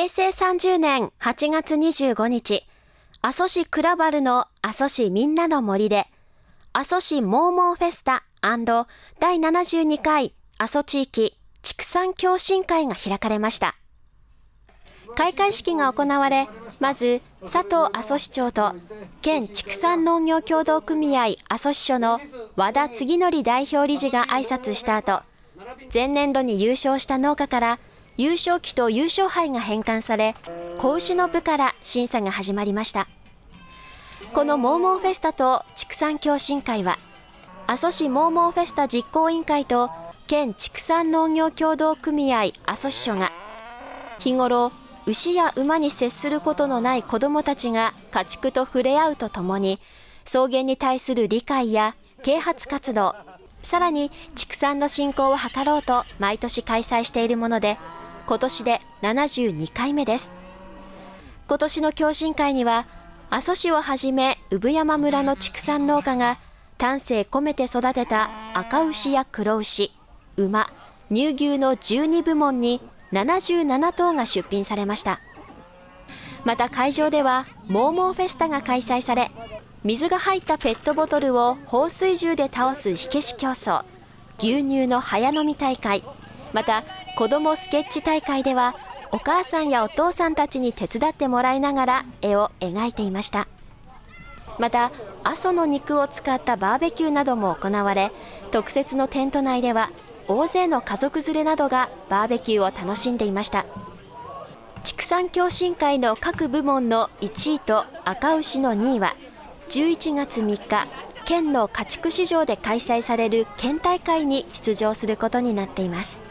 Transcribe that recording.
平成30年8月25日、阿蘇市クラバルの阿蘇市みんなの森で、阿蘇市モーモーフェスタ第72回阿蘇地域畜産共進会が開かれました。開会式が行われ、まず佐藤阿蘇市長と県畜産農業協同組合阿蘇支所の和田次則代表理事が挨拶した後、前年度に優勝した農家から優勝旗と優勝杯が返還され、子牛の部から審査が始まりました。このモーモンフェスタと畜産共進会は、阿蘇市モーモンフェスタ実行委員会と県畜産農業協同組合阿蘇支所が、日頃、牛や馬に接することのない子どもたちが家畜と触れ合うとともに、草原に対する理解や啓発活動、さらに畜産の振興を図ろうと毎年開催しているもので、今年で72回目です。今年の共進会には、阿蘇市をはじめ産山村の畜産農家が丹精込めて育てた赤牛や黒牛、馬、乳牛の12部門に77頭が出品されました。また会場では、モーモーフェスタが開催され、水が入ったペットボトルを放水銃で倒す火消し競争、牛乳の早飲み大会、また子どもスケッチ大会ではお母さんやお父さんたちに手伝ってもらいながら絵を描いていました。また阿蘇の肉を使ったバーベキューなども行われ特設のテント内では大勢の家族連れなどがバーベキューを楽しんでいました。畜産共進会の各部門の1位と赤牛の2位は11月3日県の家畜市場で開催される県大会に出場することになっています。